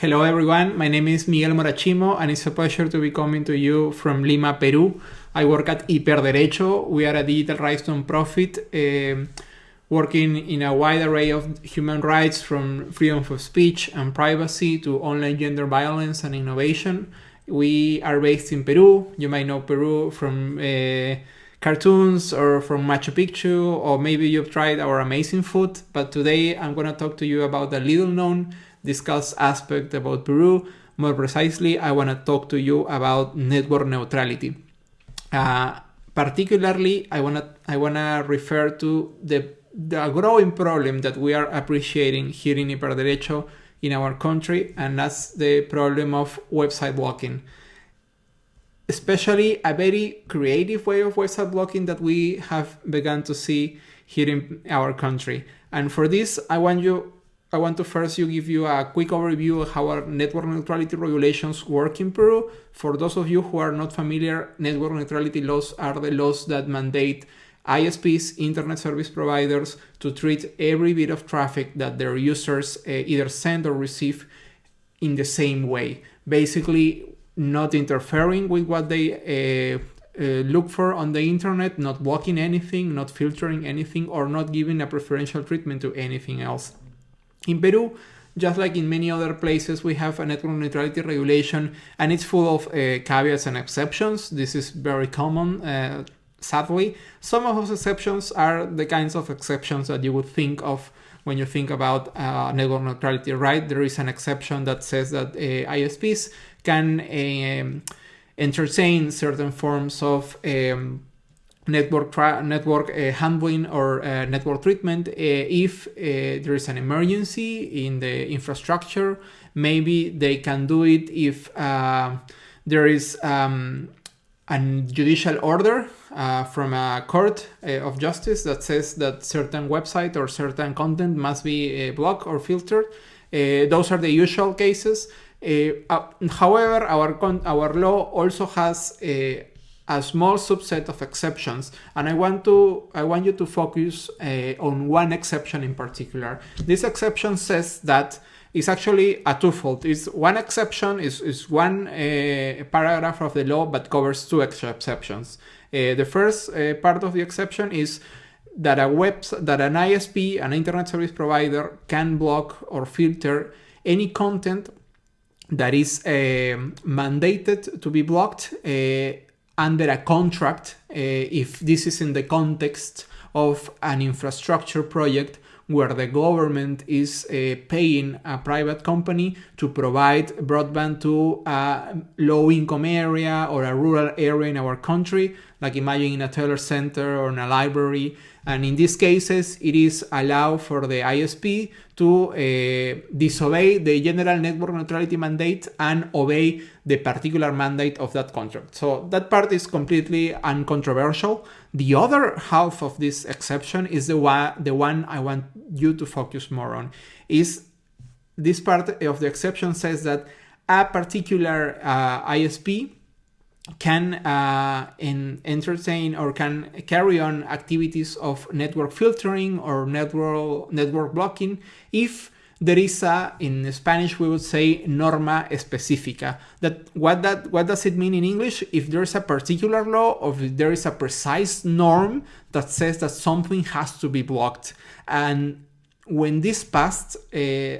Hello everyone, my name is Miguel Morachimo and it's a pleasure to be coming to you from Lima, Peru. I work at Hiperderecho. We are a digital rights non-profit uh, working in a wide array of human rights from freedom of speech and privacy to online gender violence and innovation. We are based in Peru. You might know Peru from uh, cartoons or from Machu Picchu, or maybe you've tried our amazing food. But today I'm going to talk to you about a little known discussed aspect about Peru. More precisely, I want to talk to you about network neutrality. Uh, particularly, I want to I want to refer to the the growing problem that we are appreciating here in Hiperderecho in our country, and that's the problem of website blocking. Especially a very creative way of website blocking that we have begun to see here in our country. And for this, I want you I want to first you give you a quick overview of how our network neutrality regulations work in Peru. For those of you who are not familiar, network neutrality laws are the laws that mandate ISPs, internet service providers, to treat every bit of traffic that their users uh, either send or receive in the same way. Basically, not interfering with what they uh, uh, look for on the internet, not blocking anything, not filtering anything, or not giving a preferential treatment to anything else. In Peru, just like in many other places, we have a network neutrality regulation and it's full of uh, caveats and exceptions. This is very common, uh, sadly. Some of those exceptions are the kinds of exceptions that you would think of when you think about uh, network neutrality, right? There is an exception that says that uh, ISPs can um, entertain certain forms of um, network network uh, handling or uh, network treatment uh, if uh, there is an emergency in the infrastructure maybe they can do it if uh, there is um, a judicial order uh, from a court of justice that says that certain website or certain content must be blocked or filtered. Those are the usual cases. However our our law also has a small subset of exceptions and I want to I want you to focus uh, on one exception in particular. This exception says that it's actually a twofold. It's one exception is, is one uh, paragraph of the law but covers two extra exceptions. Uh, the first part of the exception is that a web that an ISP, an internet service provider, can block or filter any content that is mandated to be blocked under a contract uh, if this is in the context of an infrastructure project where the government is uh, paying a private company to provide broadband to a low income area or a rural area in our country, like imagine in a telecenter or in a library. And in these cases, it is allowed for the ISP to uh, disobey the general network neutrality mandate and obey the particular mandate of that contract. So that part is completely uncontroversial. The other half of this exception is the one, the one I want you to focus more on. Is this part of the exception says that a particular uh, ISP can uh, in, entertain or can carry on activities of network filtering or network network blocking if there is a in Spanish we would say norma específica. That what that what does it mean in English? If there's a particular law or if there is a precise norm that says that something has to be blocked. And when this passed, uh,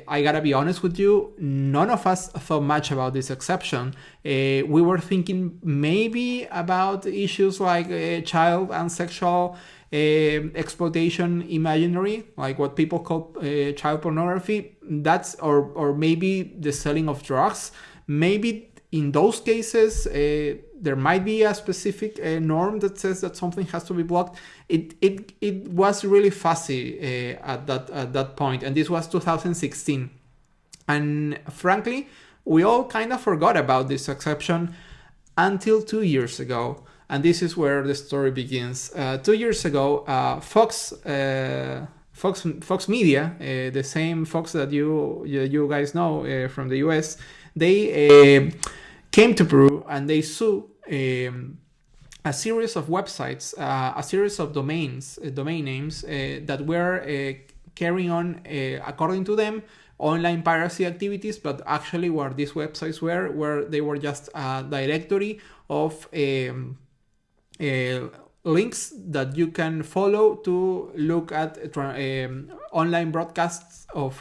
I gotta be honest with you, none of us thought much about this exception. Uh, we were thinking maybe about issues like uh, child and sexual uh, exploitation imaginary, like what people call uh, child pornography. That's or or maybe the selling of drugs. Maybe in those cases, uh, there might be a specific uh, norm that says that something has to be blocked. It it, it was really fuzzy uh, at that at that point, and this was 2016. And frankly, we all kind of forgot about this exception until two years ago. And this is where the story begins. Uh, two years ago, uh, Fox. Uh, Fox, Fox Media, the same Fox that you you, guys know from the US, they came to Peru and they sued um, a series of websites, uh, a series of domains, uh, domain names uh, that were uh, carrying on, uh, according to them, online piracy activities, but actually where these websites were, where they were just a directory of um, uh, links that you can follow to look at um, online broadcasts of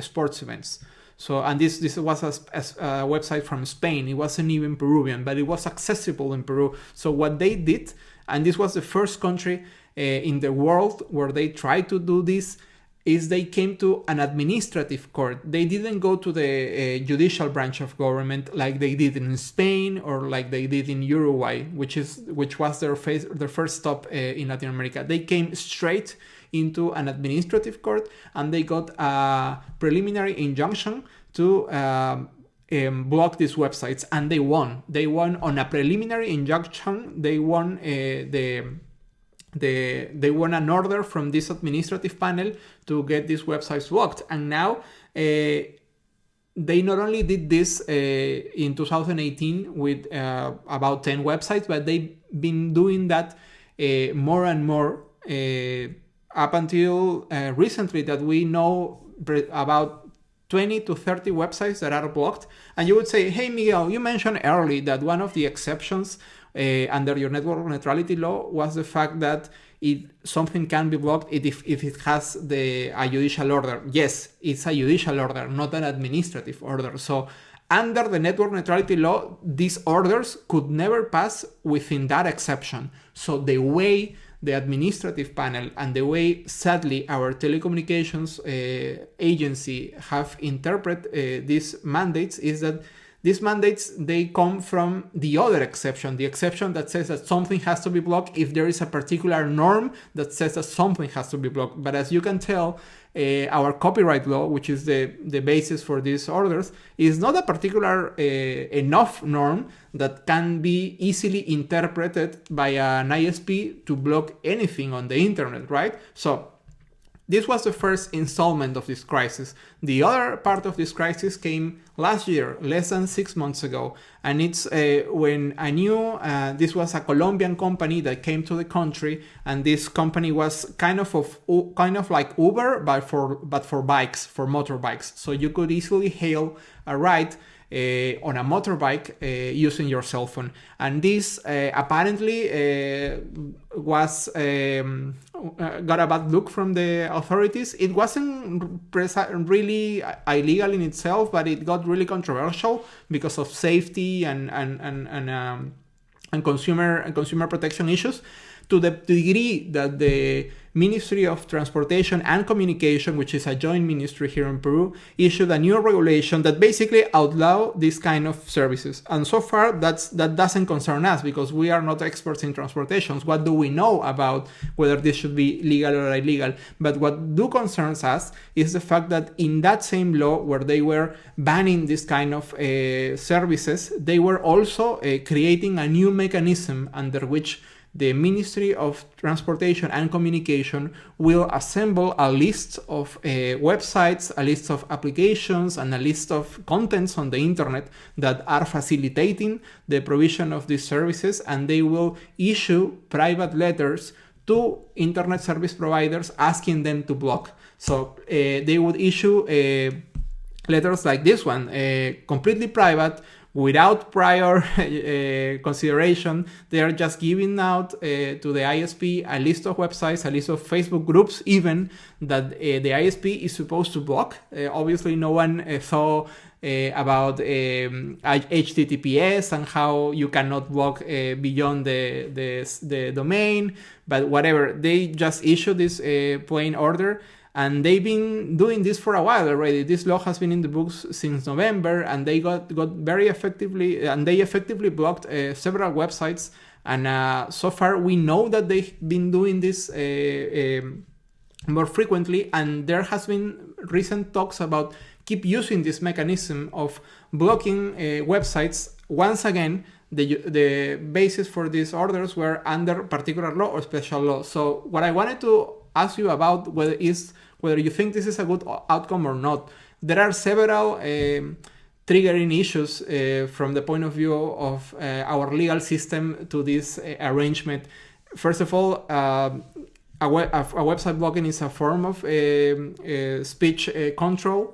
sports events. So, and this this was a, a, website from Spain. It wasn't even Peruvian, but it was accessible in Peru. So what they did, and this was the first country uh, in the world where they tried to do this, is they came to an administrative court. They didn't go to the uh, judicial branch of government like they did in Spain or like they did in Uruguay, which is which was their face, their first stop uh, in Latin America. They came straight into an administrative court and they got a preliminary injunction to um, um, block these websites and they won. They won on a preliminary injunction. They won uh, the the, they won an order from this administrative panel to get these websites blocked. And now uh, they not only did this uh, in 2018 with uh, about 10 websites, but they've been doing that uh, more and more uh, up until uh, recently that we know about 20 to 30 websites that are blocked. And you would say, hey, Miguel, you mentioned early that one of the exceptions uh, under your network neutrality law was the fact that it something can be blocked if, if it has the a judicial order. Yes, it's a judicial order, not an administrative order. So under the network neutrality law, these orders could never pass within that exception. So the way the administrative panel and the way sadly our telecommunications uh, agency have interpreted uh, these mandates is that these mandates, they come from the other exception, the exception that says that something has to be blocked if there is a particular norm that says that something has to be blocked. But as you can tell, uh, our copyright law, which is the, the basis for these orders, is not a particular uh, enough norm that can be easily interpreted by an ISP to block anything on the internet, right? So this was the first installment of this crisis. The other part of this crisis came last year, less than six months ago, and it's uh, when I knew uh, this was a Colombian company that came to the country, and this company was kind of of kind of like Uber, but for but for bikes, for motorbikes. So you could easily hail a ride on a motorbike uh, using your cell phone. And this uh, apparently was um, got a bad look from the authorities. It wasn't really illegal in itself, but it got really controversial because of safety and and and and, um, and consumer and consumer protection issues to the degree that the Ministry of Transportation and Communication, which is a joint ministry here in Peru, issued a new regulation that basically outlaw this kind of services. And so far, that's that doesn't concern us because we are not experts in transportations. What do we know about whether this should be legal or illegal? But what do concerns us is the fact that in that same law, where they were banning this kind of uh, services, they were also uh, creating a new mechanism under which the Ministry of Transportation and Communication will assemble a list of uh, websites, a list of applications, and a list of contents on the internet that are facilitating the provision of these services, and they will issue private letters to internet service providers asking them to block. So uh, they would issue uh, letters like this one, uh, completely private, without prior uh, consideration. They are just giving out uh, to the ISP a list of websites, a list of Facebook groups, even that uh, the ISP is supposed to block. Obviously, no one. Uh, about um, HTTPS and how you cannot block beyond the, the, the domain, but whatever, they just issue this plain order and they've been doing this for a while already. This law has been in the books since November, and they got got very effectively and they effectively blocked uh, several websites. And uh, so far, we know that they've been doing this uh, um, more frequently, and there has been recent talks about keep using this mechanism of blocking uh, websites once again the, the basis for these orders were under particular law or special law. So what I wanted to ask you about whether is whether you think this is a good outcome or not. There are several um, triggering issues uh, from the point of view of uh, our legal system to this uh, arrangement. First of all, uh, a, web, a, a, website blocking is a form of uh, speech control,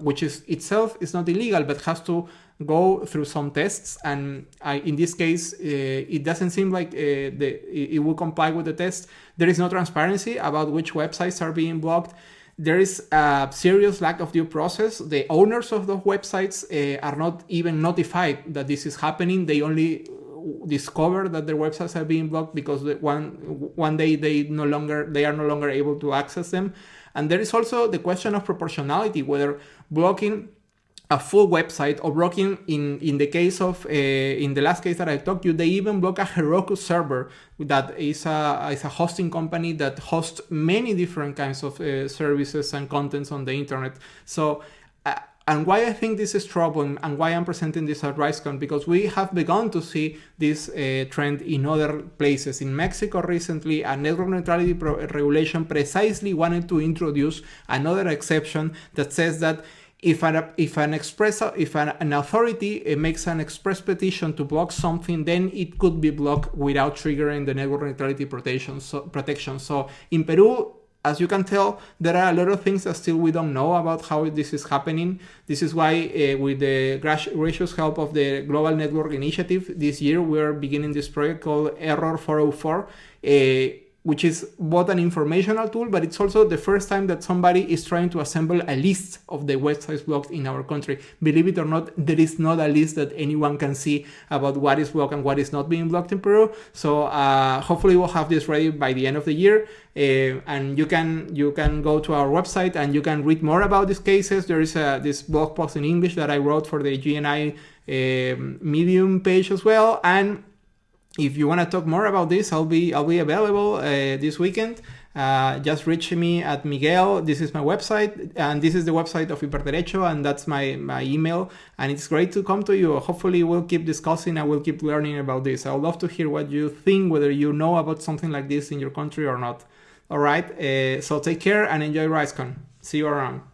which is itself is not illegal, but has to go through some tests. And I, in this case uh, it doesn't seem like uh, the, it will comply with the test. There is no transparency about which websites are being blocked there is a serious lack of due process. The owners of those websites uh, are not even notified that this is happening. They only discover that their websites are being blocked because one one day they no longer they are no longer able to access them. And there is also the question of proportionality whether blocking a full website or blocking in in the case of uh, in the last case that I talked you they even block a Heroku server that is a is a hosting company that hosts many different kinds of uh, services and contents on the internet. So uh, and why I think this is troubling and why I'm presenting this at RightsCon because we have begun to see this uh, trend in other places. In Mexico recently, a network neutrality regulation precisely wanted to introduce another exception that says that if an if an express if an, an authority uh, makes an express petition to block something then it could be blocked without triggering the network neutrality protection so protection so in peru as you can tell, there are a lot of things that still we don't know about how this is happening. This is why, uh, with the gracious help of the Global Network Initiative, this year we are beginning this project called Error 404. Uh, which is both an informational tool, but it's also the first time that somebody is trying to assemble a list of the websites blocked in our country. Believe it or not, there is not a list that anyone can see about what is blocked and what is not being blocked in Peru. So uh, hopefully we'll have this ready by the end of the year. Uh, and you can you can go to our website and you can read more about these cases. There is a, this blog post in English that I wrote for the GNI uh, Medium page as well, and if you want to talk more about this, I'll be I'll be available uh, this weekend. Uh, just reach me at Miguel. This is my website, and this is the website of Hiperderecho, and that's my, my email. And it's great to come to you. Hopefully, we'll keep discussing and we'll keep learning about this. I would love to hear what you think, whether you know about something like this in your country or not. All right, uh, so take care and enjoy RightsCon. See you around.